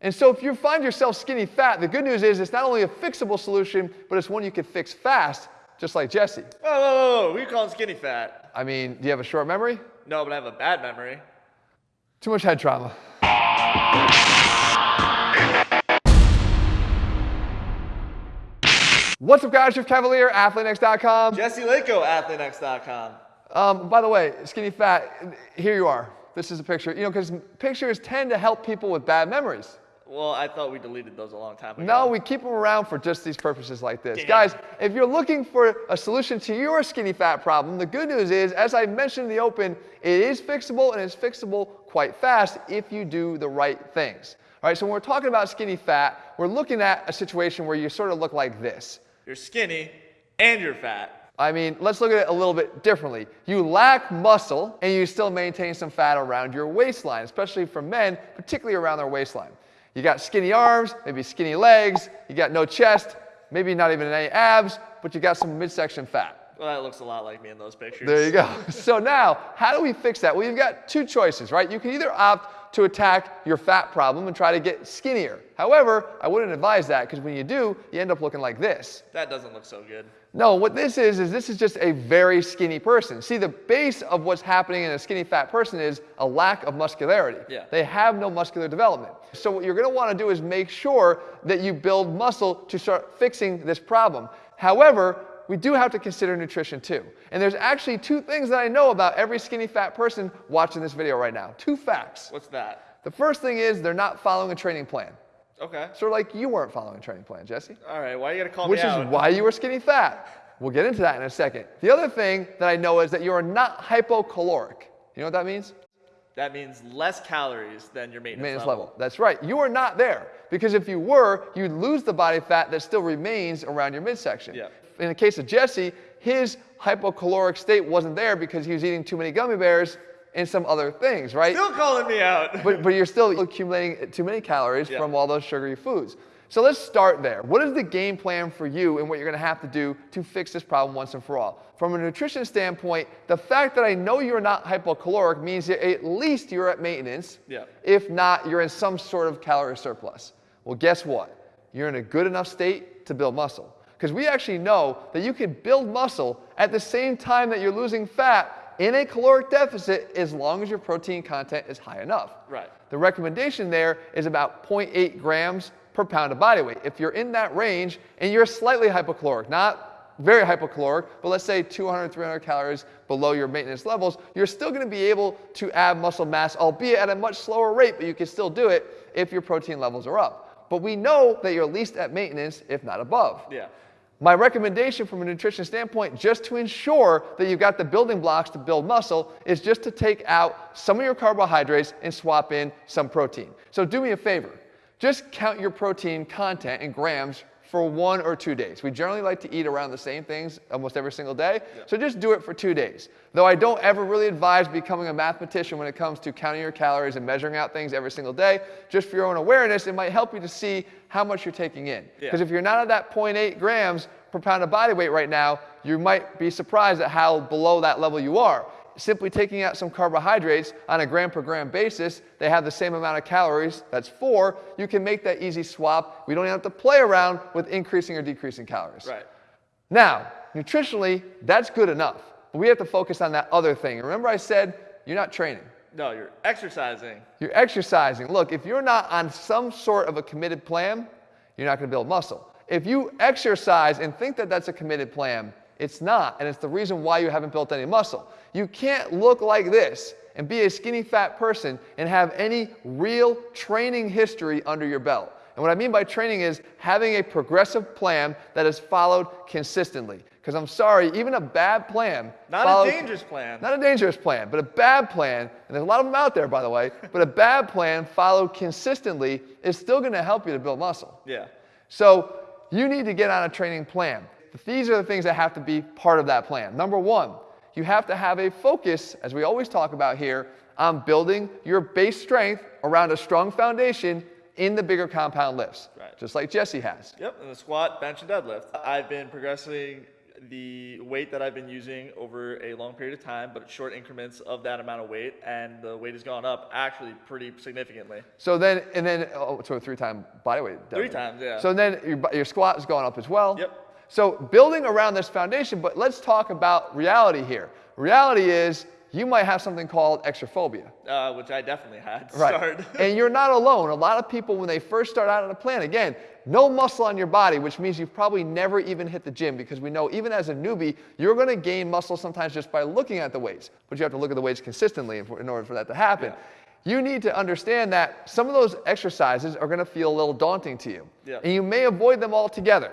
And so if you find yourself skinny fat, the good news is it's not only a fixable solution, but it's one you can fix fast, just like Jesse. Whoa, whoa, whoa, whoa. Who you calling skinny fat? I mean, do you have a short memory? No, but I have a bad memory. Too much head trauma. What's up, guys? Jeff Cavaliere, AthleanX.com. Jesse Laico, AthleanX.com. Um, by the way, skinny fat, here you are. This is a picture. You know, because pictures tend to help people with bad memories. Well, I thought we deleted those a long time ago. No, we keep them around for just these purposes like this. Damn. Guys, if you're looking for a solution to your skinny fat problem, the good news is, as I mentioned in the open, it is fixable and it's fixable quite fast if you do the right things. All right, so when we're talking about skinny fat, we're looking at a situation where you sort of look like this. You're skinny and you're fat. I mean, let's look at it a little bit differently. You lack muscle and you still maintain some fat around your waistline, especially for men, particularly around their waistline. You got skinny arms, maybe skinny legs, you got no chest, maybe not even any abs, but you got some midsection fat. Well, that looks a lot like me in those pictures. There you go. So now, how do we fix that? Well, you've got two choices, right? You can either opt to attack your fat problem and try to get skinnier. However, I wouldn't advise that because when you do, you end up looking like this. That doesn't look so good. No, what this is, is this is just a very skinny person. See, the base of what's happening in a skinny fat person is a lack of muscularity. Yeah. They have no muscular development. So what you're gonna wanna do is make sure that you build muscle to start fixing this problem. However, we do have to consider nutrition too. And there's actually two things that I know about every skinny fat person watching this video right now. Two facts. What's that? The first thing is they're not following a training plan. Okay. Sort of like you weren't following a training plan, Jesse. All right. Why you gotta call Which me out? Which is why you were skinny fat. We'll get into that in a second. The other thing that I know is that you are not hypocaloric. You know what that means? That means less calories than your maintenance, Maintenance level. That's right. You are not there. Because if you were, you'd lose the body fat that still remains around your midsection. Yeah. In the case of Jesse, his hypocaloric state wasn't there because he was eating too many gummy bears and some other things, right? Still calling me out. but, but you're still accumulating too many calories Yeah. from all those sugary foods. So let's start there. What is the game plan for you and what you're gonna have to do to fix this problem once and for all? From a nutrition standpoint, the fact that I know you're not hypocaloric means that at least you're at maintenance. Yeah. If not, you're in some sort of calorie surplus. Well, guess what? You're in a good enough state to build muscle. Because we actually know that you can build muscle at the same time that you're losing fat in a caloric deficit as long as your protein content is high enough. Right. The recommendation there is about 0.8 grams per pound of body weight. If you're in that range and you're slightly hypocaloric, not very hypocaloric, but let's say 200, 300 calories below your maintenance levels, you're still going to be able to add muscle mass, albeit at a much slower rate, but you can still do it if your protein levels are up. But we know that you're at least at maintenance, if not above. Yeah. My recommendation from a nutrition standpoint, just to ensure that you've got the building blocks to build muscle, is just to take out some of your carbohydrates and swap in some protein. So do me a favor. Just count your protein content in grams for one or two days. We generally like to eat around the same things almost every single day, so just do it for two days. Though I don't ever really advise becoming a mathematician when it comes to counting your calories and measuring out things every single day, just for your own awareness, it might help you to see how much you're taking in. Yeah. Because if you're not at that 0.8 grams per pound of body weight right now, you might be surprised at how below that level you are. Simply taking out some carbohydrates on a gram per gram basis, they have the same amount of calories, that's four, you can make that easy swap. We don't have to play around with increasing or decreasing calories. Right. Now, nutritionally, that's good enough. But we have to focus on that other thing. Remember I said you're not training. No, you're exercising. You're exercising. Look, if you're not on some sort of a committed plan, you're not going to build muscle. If you exercise and think that that's a committed plan, it's not, and it's the reason why you haven't built any muscle. You can't look like this and be a skinny fat person and have any real training history under your belt. And what I mean by training is having a progressive plan that is followed consistently. Because I'm sorry, even a bad plan. Not a dangerous plan. Not a dangerous plan, but a bad plan, and there's a lot of them out there, by the way, but a bad plan followed consistently is still gonna help you to build muscle. yeah. So you need to get on a training plan. These are the things that have to be part of that plan. Number one, you have to have a focus, as we always talk about here, on building your base strength around a strong foundation in the bigger compound lifts, Right. just like Jesse has. Yep. And the squat, bench, and deadlift. I've been progressing the weight that I've been using over a long period of time, but short increments of that amount of weight, and the weight has gone up actually pretty significantly. So then, and then, oh, so a three-time body weight. Three deadlift. times, yeah. So then your, your squat has gone up as well. Yep. So building around this foundation, but let's talk about reality here. Reality is you might have something called extraphobia. uh, which I definitely had Right. start. and you're not alone. A lot of people, when they first start out on a plan, again, no muscle on your body, which means you've probably never even hit the gym because we know even as a newbie, you're going to gain muscle sometimes just by looking at the weights. But you have to look at the weights consistently in order for that to happen. You need to understand that some of those exercises are going to feel a little daunting to you. Yeah. And you may avoid them altogether.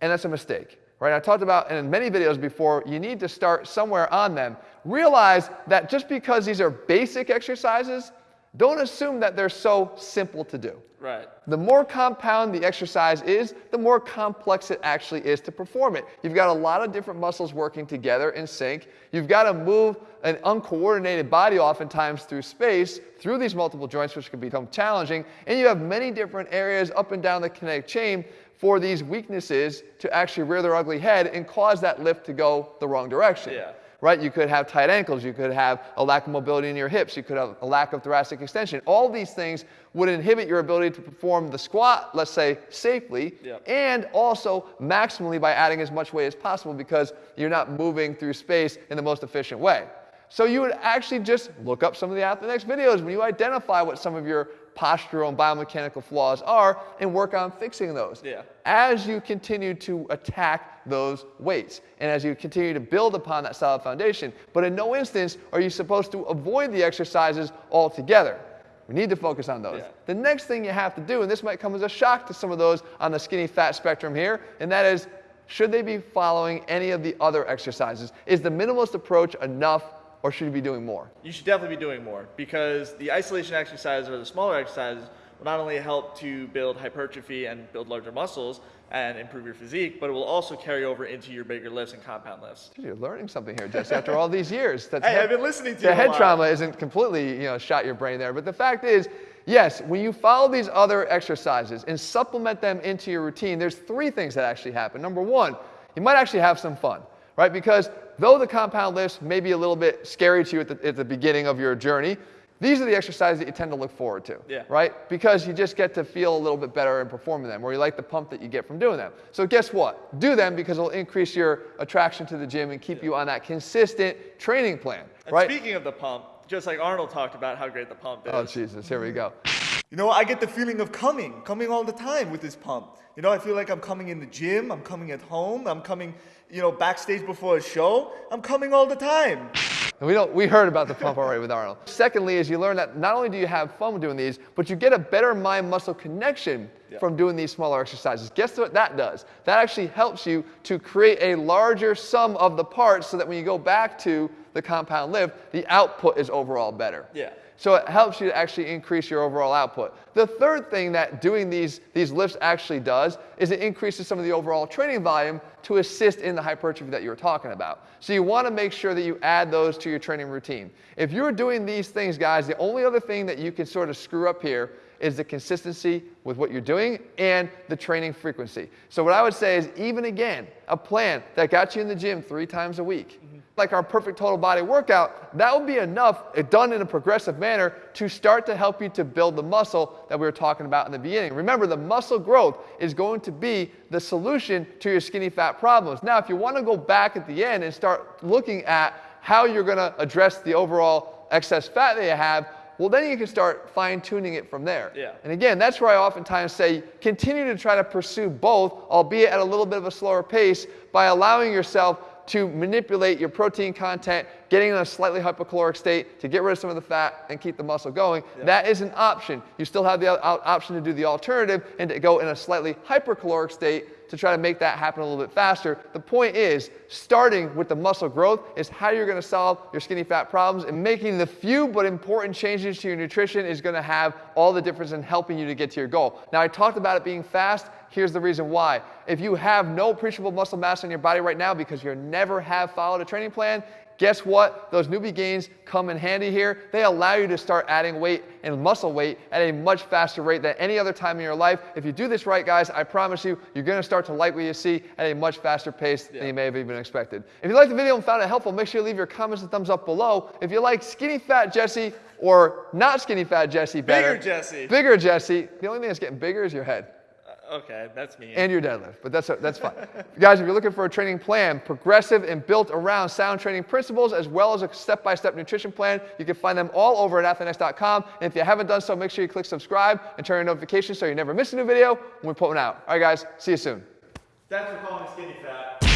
And that's a mistake. Right? I talked about in many videos before, you need to start somewhere on them. Realize that just because these are basic exercises, don't assume that they're so simple to do. right. The more compound the exercise is, the more complex it actually is to perform it. You've got a lot of different muscles working together in sync. You've got to move an uncoordinated body oftentimes through space, through these multiple joints, which can become challenging. And you have many different areas up and down the kinetic chain for these weaknesses to actually rear their ugly head and cause that lift to go the wrong direction Yeah. right? You could have tight ankles, you could have a lack of mobility in your hips, you could have a lack of thoracic extension. All these things would inhibit your ability to perform the squat, let's say, safely, and also maximally by adding as much weight as possible because you're not moving through space in the most efficient way. So you would actually just look up some of the AthleanX videos when you identify what some of your postural and biomechanical flaws are and work on fixing those Yeah. as you continue to attack those weights and as you continue to build upon that solid foundation. But in no instance are you supposed to avoid the exercises altogether. We need to focus on those. Yeah. The next thing you have to do, and this might come as a shock to some of those on the skinny fat spectrum here, and that is should they be following any of the other exercises? Is the minimalist approach enough or should you be doing more? You should definitely be doing more because the isolation exercises or the smaller exercises will not only help to build hypertrophy and build larger muscles and improve your physique, but it will also carry over into your bigger lifts and compound lifts. You're learning something here, Jesse, after all these years. That's Hey, I've been listening to the head trauma isn't completely, you know, shot your brain there. But the fact is, yes, when you follow these other exercises and supplement them into your routine, there's three things that actually happen. Number one, you might actually have some fun, right? Because though the compound lifts may be a little bit scary to you at the, at the beginning of your journey, these are the exercises that you tend to look forward to, Yeah. right? Because you just get to feel a little bit better in performing them, or you like the pump that you get from doing them. So guess what? Do them because it'll increase your attraction to the gym and keep you on that consistent training plan, And right? speaking of the pump, just like Arnold talked about how great the pump oh, is. Oh Jesus, here we go. You know, I get the feeling of coming, coming all the time with this pump. You know, I feel like I'm coming in the gym, I'm coming at home, I'm coming, you know, backstage before a show. I'm coming all the time. And we don't we heard about the pump already with Arnold. Secondly, is you learn that not only do you have fun doing these, but you get a better mind muscle from doing these smaller exercises. Guess what that does? That actually helps you to create a larger sum of the parts so that when you go back to the compound lift, the output is overall better. Yeah. So it helps you to actually increase your overall output. The third thing that doing these, these lifts actually does is it increases some of the overall training volume to assist in the hypertrophy that you were talking about. So you want to make sure that you add those to your training routine. If you're doing these things, guys, the only other thing that you can sort of screw up here is the consistency with what you're doing and the training frequency. So what I would say is even again, a plan that got you in the gym three times a week, mm-hmm. like our perfect total body workout, that would be enough, if done in a progressive manner, to start to help you to build the muscle that we were talking about in the beginning. Remember, the muscle growth is going to be the solution to your skinny fat problems. Now, if you want to go back at the end and start looking at how you're going to address the overall excess fat that you have, well, then you can start fine tuning it from there. Yeah. And again, that's where I oftentimes say continue to try to pursue both, albeit at a little bit of a slower pace, by allowing yourself to manipulate your protein content, getting in a slightly hypocaloric state to get rid of some of the fat and keep the muscle going. That is an option. You still have the option to do the alternative and to go in a slightly hypercaloric state to try to make that happen a little bit faster. The point is, starting with the muscle growth is how you're going to solve your skinny fat problems, and making the few but important changes to your nutrition is going to have all the difference in helping you to get to your goal. Now, I talked about it being fast. Here's the reason why. If you have no appreciable muscle mass in your body right now because you never have followed a training plan, guess what? Those newbie gains come in handy here. They allow you to start adding weight and muscle weight at a much faster rate than any other time in your life. If you do this right, guys, I promise you, you're going to start to like what you see at a much faster pace than you may have even expected. If you liked the video and found it helpful, make sure you leave your comments and thumbs up below. If you like skinny fat Jesse or not skinny fat Jesse better, Bigger Jesse. bigger Jesse, the only thing that's getting bigger is your head okay, that's me. and your deadlift, but that's, that's fine. Guys, if you're looking for a training plan, progressive and built around sound training principles, as well as a step-by-step nutrition plan, you can find them all over at AthleanX.com. And if you haven't done so, make sure you click subscribe and turn on notifications so you never miss a new video when we put one out. All right, guys, see you soon. Thanks for calling me skinny fat.